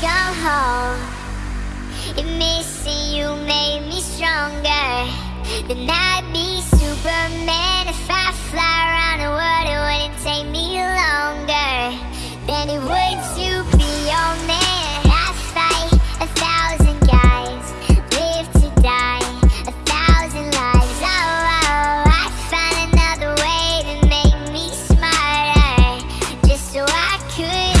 come home. If missing you made me stronger, then I'd be Superman. If I fly around the world, it wouldn't take me longer than it would to be your man. I fight a thousand guys, live to die a thousand lives. Oh, oh, I find another way to make me smarter, just so I could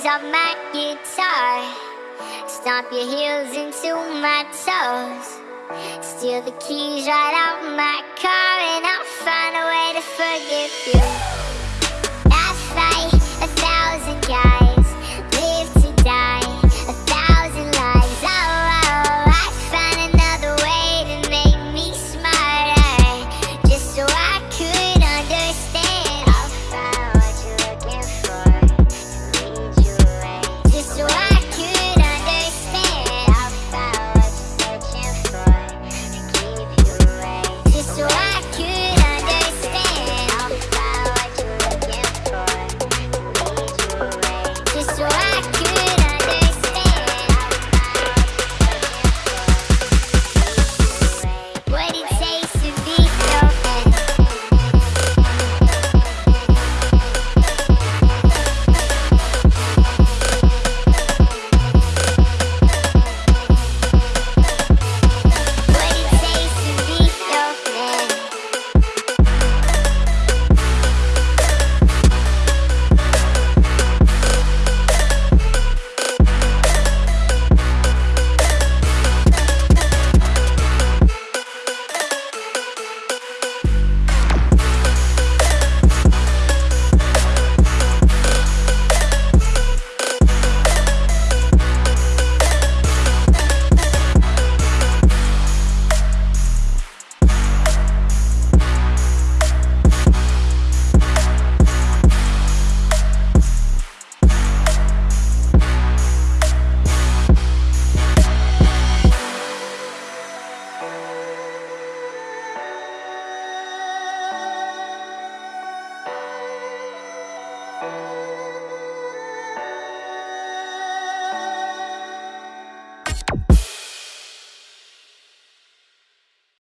strings off my guitar. Stomp your heels into my toes. Steal the keys right out my car, and I'll find a way to forgive you.